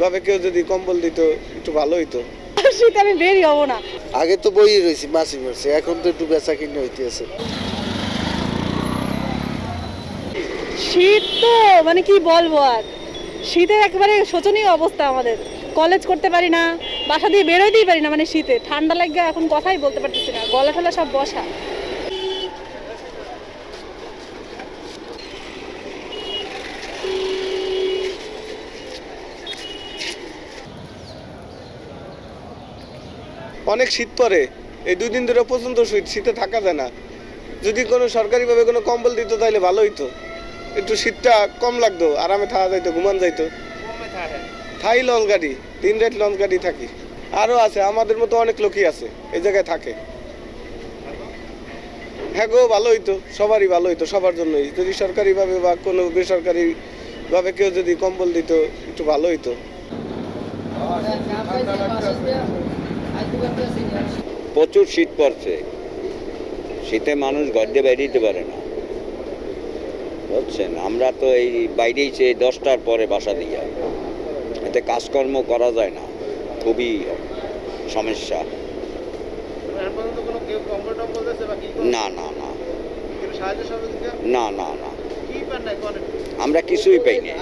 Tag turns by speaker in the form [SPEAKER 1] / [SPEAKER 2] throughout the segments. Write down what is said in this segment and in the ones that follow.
[SPEAKER 1] ভাবে কেউ যদি কম্বল দিত একটু ভালো হইতো।
[SPEAKER 2] শীতে আমি বেরই হব না।
[SPEAKER 3] আগে তো বই রয়েছি মাসি মাসে এখন তো একটু বেচা কিনে হইতেছে।
[SPEAKER 2] শীত তো মানে কি বলব আর? শীতের একেবারে শোচনীয় অবস্থা আমাদের। কলেজ করতে পারি না বাসা দিয়ে বেরোতেই পারি না মানে শীতে। ঠান্ডা লাগে এখন কথাই বলতে পারতেছি না গলা টলা সব বসা।
[SPEAKER 1] অনেক শীত পড়ে, এই দুই দিন ধরে পর্যন্ত শীত, শীতে থাকা যায় না। যদি কোনো সরকারিভাবে কোনো কম্বল দিত তাহলে ভালো হইতো। একটু শীতটা কম লাগতো, আরামে থাকা যাইতো, ঘুমান যাইতো। থাই লঞ্চ গাড়ি তিন রাত লঞ্চ গাড়ি থাকি। আরও আছে, আমাদের মতো অনেক লোকই আছে, এই জায়গায় থাকে। হ্যাঁ গো, ভালো হইতো, সবারই ভালো হইতো, সবার জন্যই। যদি সরকারিভাবে বা কোনো বেসরকারিভাবে কেউ যদি কম্বল দিত, একটু ভালো হইতো।
[SPEAKER 4] প্রচুর শীত পড়ছে। শীতে মানুষ ঘর দিয়ে বেরিয়ে পারে না। বুঝছেন? আমরা তো এই বাইরেই সে দশটার পরে বাসা দিয়ে। এতে কাজকর্ম করা যায় না। খুবই সমস্যা। না না না। না না না। আমরা কিছুই পাই না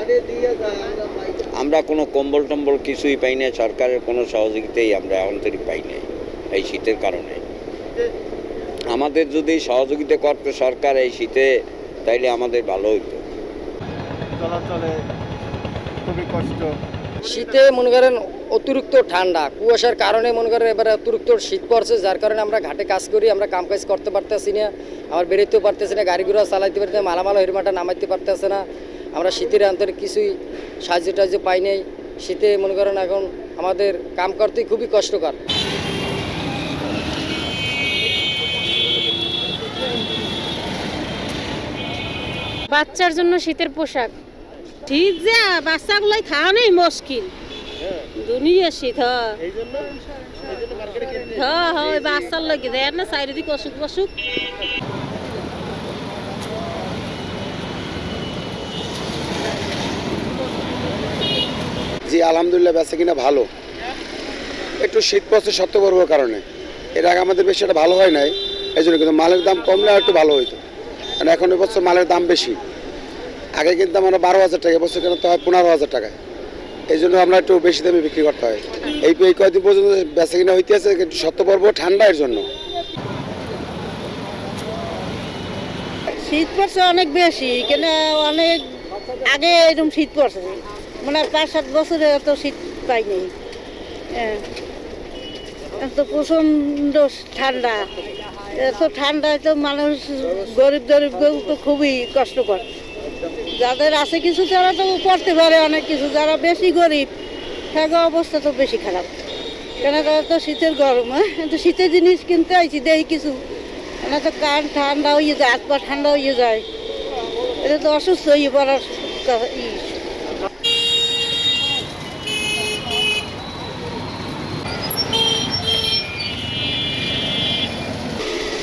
[SPEAKER 4] আমরা কোনো কম্বল টম্বল কিছুই পাই না সরকারের কোনো সহযোগিতাই আমরা এখন থেকে পাই না এই শীতের কারণে। আমাদের যদি সহযোগিতা করতো সরকার এই শীতে তাইলে আমাদের ভালো
[SPEAKER 1] চলাচলে খুবই কষ্ট।
[SPEAKER 5] শীতে মনে করেন অতিরিক্ত ঠান্ডা কুয়াশার কারণে মনে করেন এবারে অতিরিক্ত শীত পড়ছে যার কারণে আমরা ঘাটে কাজ করি আমরা কাম কাজ করতে পারতেছি না আমার বেরোতেও পারতেছি না গাড়ি ঘোড়া চালাইতে পারতে না, মালামাল হেরমাটা নামাইতে পারতেছে না। আমরা শীতের অন্তরে কিছুই সাহায্য টাহায্য পাই নাই। শীতে মনে করেন এখন আমাদের কাম করতেই খুবই কষ্টকর।
[SPEAKER 6] বাচ্চার জন্য শীতের পোশাক। ঠিক যে বাচ্চাগুলাই খাওয়ানোই মুশকিল। দুনিয়া শীত হ্যাঁ হ্যাঁ হ্যাঁ বাচ্চার লাগে দেয় না চারিদিকে অসুখ বসুখ
[SPEAKER 3] জি, আলহামদুলিল্লাহ, বেচা কিনা ভালো। একটু শীত পড়ছে সত্য পর্বর কারণে। এর আগে আমাদের বেশি এটা ভালো হয় নাই এই জন্য কিন্তু মালের দাম কমলে একটু ভালো হইতো। কারণ এখন এবছর মালের দাম বেশি। আগে কিন্তু আমরা বারো হাজার টাকা এবছর কিনতে হয় পনেরো হাজার টাকা এই জন্য আমরা একটু বেশি দামে বিক্রি করতে হয়। এই এই কয়েকদিন পর্যন্ত বেচা কিনা হইতে আছে, কিন্তু সত্য পর্ব ঠান্ডা এর জন্য।
[SPEAKER 2] শীত পড়ছে অনেক বেশি, কেন অনেক আগে এরকম শীত পড়ছে। মানে পাঁচ সাত বছরে এত শীত পাইনি। হ্যাঁ। এত প্রচণ্ড ঠান্ডা। এত ঠান্ডায় তো মানুষ গরিব গরিব তো খুবই কষ্টকর। যাদের আছে কিছু তারা তো করতে পারে অনেক কিছু, যারা বেশি গরিব হ্যাঁ অবস্থা তো বেশি খারাপ। কেন তারা তো শীতের গরম হ্যাঁ? তো শীতের জিনিস কিনতে আইছি দেই কিছু। না তো কান ঠান্ডা হয়ে যায়, হাত পা ঠান্ডা হয়ে যায়। এটা তো অসুস্থ হয়ে পড়ার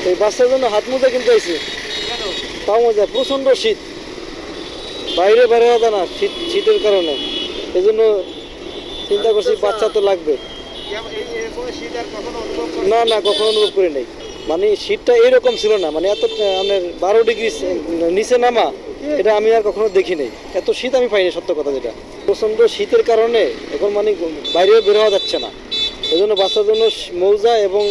[SPEAKER 5] এই বাচ্চার জন্য হাত মোজা কিনতে আইছে। তাও মজা, প্রচণ্ড শীত। বাইরে বের হওয়া না, শীত, শীতের কারণে। এই জন্য চিন্তা করছি বাচ্চা তো লাগবে। না না, কখনো অনুভব করি নাই। মানে শীতটা এরকম ছিল না মানে এত আমাদের বারো ডিগ্রি নিচে নামা, এটা আমি আর কখনো দেখি নাই। এত শীত আমি পাইনি, সত্য কথা যেটা। প্রচণ্ড শীতের কারণে এখন মানে বাইরে বের হওয়া যাচ্ছে না। এই জন্য বাচ্চার জন্য মৌজা এবং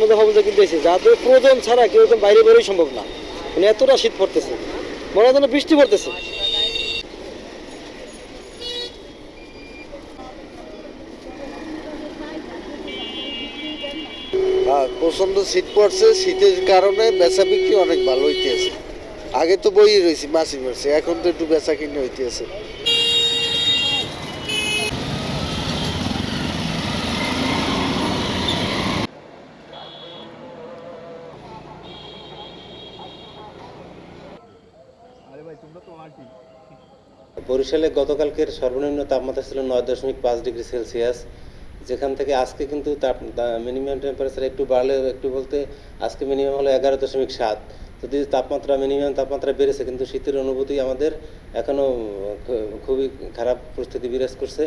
[SPEAKER 5] মোজা ফামোজা কিনতে এসেছে যাদের প্রয়োজন ছাড়া কেউ তো বাইরে বেরোই সম্ভব না। মানে এতটা শীত পড়তেছে। মনে হয় বৃষ্টি পড়তেছে।
[SPEAKER 3] হ্যাঁ প্রচণ্ড শীত পড়ছে। শীতের কারণে বেচা বিক্রি অনেক ভালো হইতেছে। আগে তো বই রয়েছি মাসি মাসে এখন তো একটু বেচা কিনে হইতেছে।
[SPEAKER 7] বরিশালে গতকালকের সর্বনিম্ন তাপমাত্রা ছিল নয় দশমিক পাঁচ ডিগ্রি সেলসিয়াস, যেখান থেকে আজকে কিন্তু তাপ মিনিমাম টেম্পারেচার একটু বাড়লে একটু বলতে আজকে মিনিমাম হলো এগারো দশমিক সাত। যদি তাপমাত্রা, মিনিমাম তাপমাত্রা বেড়েছে, কিন্তু শীতের অনুভূতি আমাদের এখনও খুবই খারাপ পরিস্থিতি বিরাজ করছে।